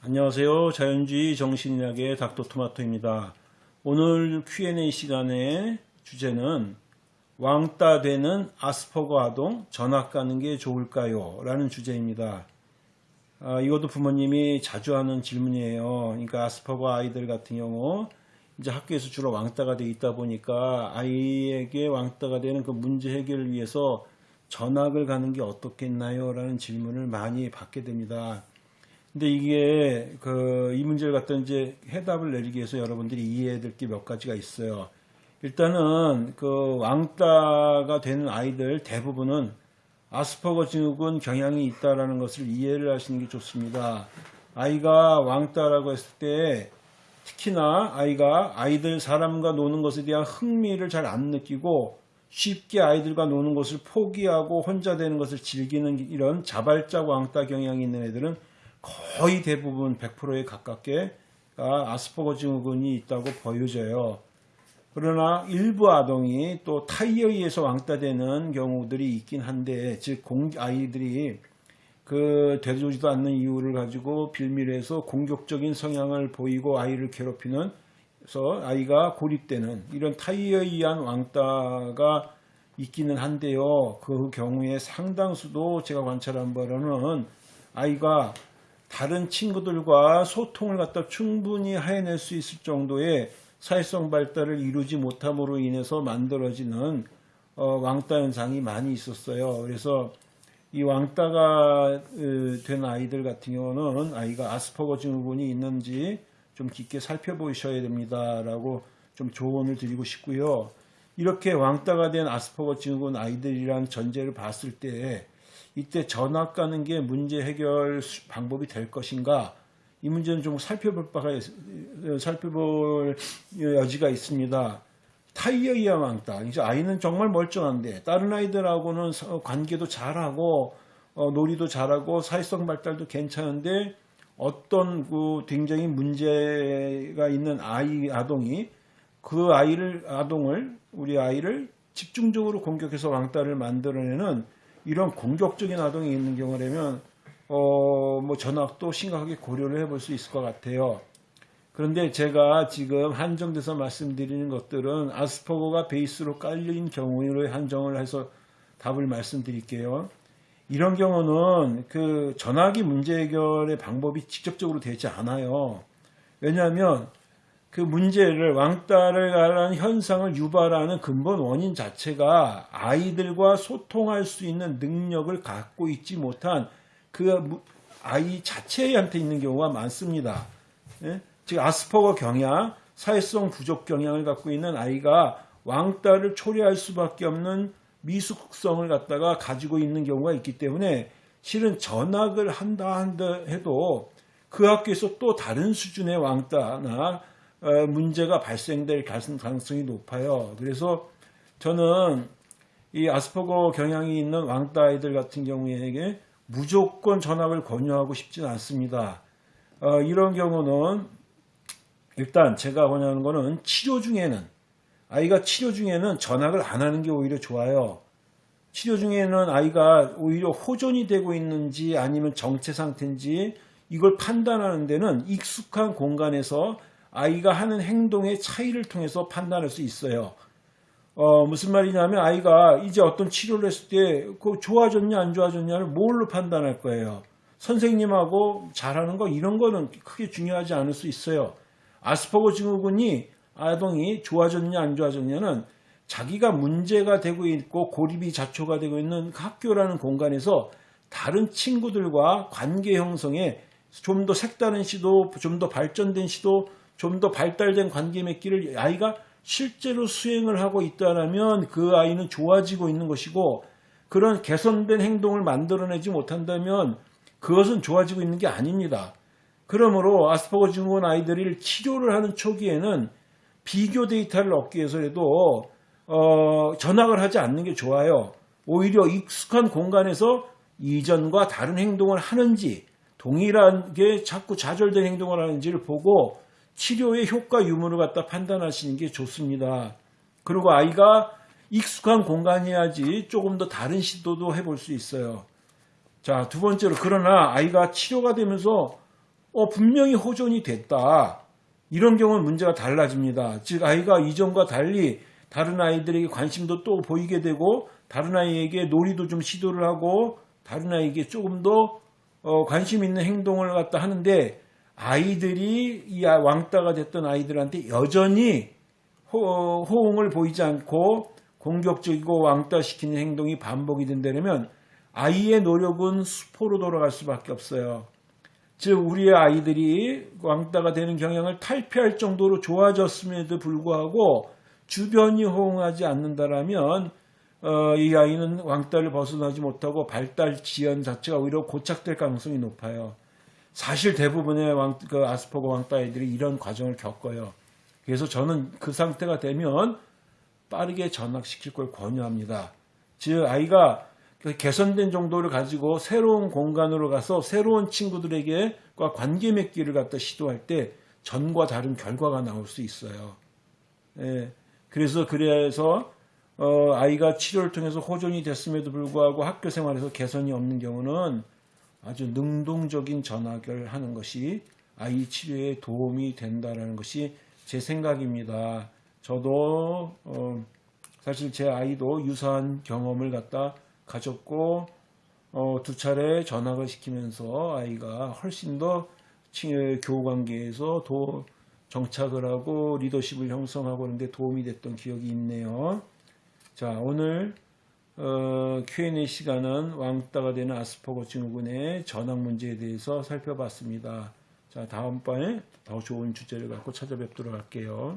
안녕하세요. 자연주의 정신의학의 닥터토마토입니다. 오늘 Q&A 시간의 주제는 왕따 되는 아스퍼거 아동 전학 가는 게 좋을까요? 라는 주제입니다. 아, 이것도 부모님이 자주 하는 질문이에요. 그러니까 아스퍼거 아이들 같은 경우 이제 학교에서 주로 왕따가 돼 있다 보니까 아이에게 왕따가 되는 그 문제 해결을 위해서 전학을 가는 게 어떻겠나요? 라는 질문을 많이 받게 됩니다. 근데 이게 그 이 문제를 갖다 이제 해답을 내리기 위해서 여러분들이 이해해야 될 게 몇 가지가 있어요. 일단은 그 왕따가 되는 아이들 대부분은 아스퍼거 증후군 경향이 있다라는 것을 이해를 하시는 게 좋습니다. 아이가 왕따라고 했을 때 특히나 아이가 아이들 사람과 노는 것에 대한 흥미를 잘 안 느끼고 쉽게 아이들과 노는 것을 포기하고 혼자 되는 것을 즐기는 이런 자발적 왕따 경향이 있는 애들은 거의 대부분 100%에 가깝게 아스퍼거 증후군이 있다고 보여져요. 그러나 일부 아동이 또 타이에 의해서 왕따되는 경우들이 있긴 한데 즉 아이들이 그 되지도 않는 이유를 가지고 빌미해서 공격적인 성향을 보이고 아이를 괴롭히는 그래서 아이가 고립되는 이런 타이에 의한 왕따가 있기는 한데요. 그 경우에 상당수도 제가 관찰한 바로는 아이가 다른 친구들과 소통을 갖다 충분히 해낼 수 있을 정도의 사회성 발달을 이루지 못함으로 인해서 만들어지는 어, 왕따 현상이 많이 있었어요. 그래서 이 왕따가 된 아이들 같은 경우는 아이가 아스퍼거 증후군이 있는지 좀 깊게 살펴보셔야 됩니다라고 좀 조언을 드리고 싶고요. 이렇게 왕따가 된 아스퍼거 증후군 아이들이란 전제를 봤을 때 이때 전학 가는 게 문제 해결 방법이 될 것인가 이 문제는 좀 살펴볼 바가 살펴볼 여지가 있습니다. 타이어이야 왕따. 이제 아이는 정말 멀쩡한데 다른 아이들하고는 관계도 잘하고 어, 놀이도 잘하고 사회성 발달도 괜찮은데 어떤 그 굉장히 문제가 있는 아이 아동이 그 아이를 아동을 우리 아이를 집중적으로 공격해서 왕따를 만들어내는 이런 공격적인 아동이 있는 경우라면 어, 뭐 전학도 심각하게 고려를 해볼 수 있을 것 같아요. 그런데 제가 지금 한정돼서 말씀드리는 것들은 아스퍼거가 베이스로 깔린 경우로 한정을 해서 답을 말씀드릴게요. 이런 경우는 그 전화기 문제 해결의 방법이 직접적으로 되지 않아요. 왜냐하면 그 문제를 왕따를 가는 현상을 유발하는 근본 원인 자체가 아이들과 소통할 수 있는 능력을 갖고 있지 못한 그 아이 자체한테 있는 경우가 많습니다. 예? 즉 아스퍼거 경향, 사회성 부족 경향을 갖고 있는 아이가 왕따를 초래할 수밖에 없는 미숙성을 갖다가 가지고 있는 경우가 있기 때문에 실은 전학을 한다 한다 해도 그 학교에서 또 다른 수준의 왕따나 어, 문제가 발생될 가능성이 높아요. 그래서 저는 이 아스퍼거 경향이 있는 왕따 아이들 같은 경우에 무조건 전학을 권유하고 싶지는 않습니다. 어, 이런 경우는 일단 제가 권유하는 것은 치료 중에는 아이가 치료 중에는 전학을 안 하는 게 오히려 좋아요. 치료 중에는 아이가 오히려 호전이 되고 있는지 아니면 정체 상태인지 이걸 판단하는 데는 익숙한 공간에서 아이가 하는 행동의 차이를 통해서 판단할 수 있어요. 어, 무슨 말이냐면 아이가 이제 어떤 치료를 했을 때 그 좋아졌냐 안 좋아졌냐를 뭘로 판단할 거예요. 선생님하고 잘하는 거 이런 거는 크게 중요하지 않을 수 있어요. 아스퍼거 증후군이 아동이 좋아졌냐 안 좋아졌냐는 자기가 문제가 되고 있고 고립이 자초가 되고 있는 학교라는 공간에서 다른 친구들과 관계 형성에 좀 더 색다른 시도, 좀 더 발전된 시도, 좀 더 발달된 관계 맺기를 아이가 실제로 수행을 하고 있다면 그 아이는 좋아지고 있는 것이고 그런 개선된 행동을 만들어내지 못한다면 그것은 좋아지고 있는 게 아닙니다. 그러므로 아스퍼거 증후군 아이들을 치료를 하는 초기에는 비교 데이터를 얻기 위해서라도 어, 전학을 하지 않는 게 좋아요. 오히려 익숙한 공간에서 이전과 다른 행동을 하는지 동일하게 자꾸 좌절된 행동을 하는지를 보고 치료의 효과 유무를 갖다 판단하시는 게 좋습니다. 그리고 아이가 익숙한 공간이어야지 조금 더 다른 시도도 해볼 수 있어요. 자, 두 번째로 그러나 아이가 치료가 되면서 어, 분명히 호전이 됐다. 이런 경우는 문제가 달라집니다. 즉, 아이가 이전과 달리 다른 아이들에게 관심도 또 보이게 되고, 다른 아이에게 놀이도 좀 시도를 하고, 다른 아이에게 조금 더 어, 관심 있는 행동을 갖다 하는데, 아이들이 이 아- 왕따가 됐던 아이들한테 여전히 호, 호응을 보이지 않고 공격적이고 왕따시키는 행동이 반복이 된다면 아이의 노력은 수포로 돌아갈 수밖에 없어요. 즉 우리의 아이들이 왕따가 되는 경향을 탈피할 정도로 좋아졌음에도 불구하고 주변이 호응하지 않는다라면 어, 이 아이는 왕따를 벗어나지 못하고 발달 지연 자체가 오히려 고착될 가능성이 높아요. 사실 대부분의 왕, 그 아스퍼거 왕따 아이들이 이런 과정을 겪어요. 그래서 저는 그 상태가 되면 빠르게 전학시킬 걸 권유합니다. 즉 아이가 그 개선된 정도를 가지고 새로운 공간으로 가서 새로운 친구들에게과 관계 맺기를 갖다 시도할 때 전과 다른 결과가 나올 수 있어요. 예, 그래서 그래서 어, 아이가 치료를 통해서 호전이 됐음에도 불구하고 학교 생활에서 개선이 없는 경우는 아주 능동적인 전학을 하는 것이 아이 치료에 도움이 된다라는 것이 제 생각입니다. 저도 어, 사실 제 아이도 유사한 경험을 갖다 가졌고 어, 두 차례 전학을 시키면서 아이가 훨씬 더 친- 교우 관계에서 도 정착을 하고 리더십을 형성하고 하는데 도움이 됐던 기억이 있네요. 자 오늘 어, Q&A 시간은 왕따가 되는 아스퍼거 증후군의 전학 문제에 대해서 살펴봤습니다. 자 다음번에 더 좋은 주제를 갖고 찾아뵙도록 할게요.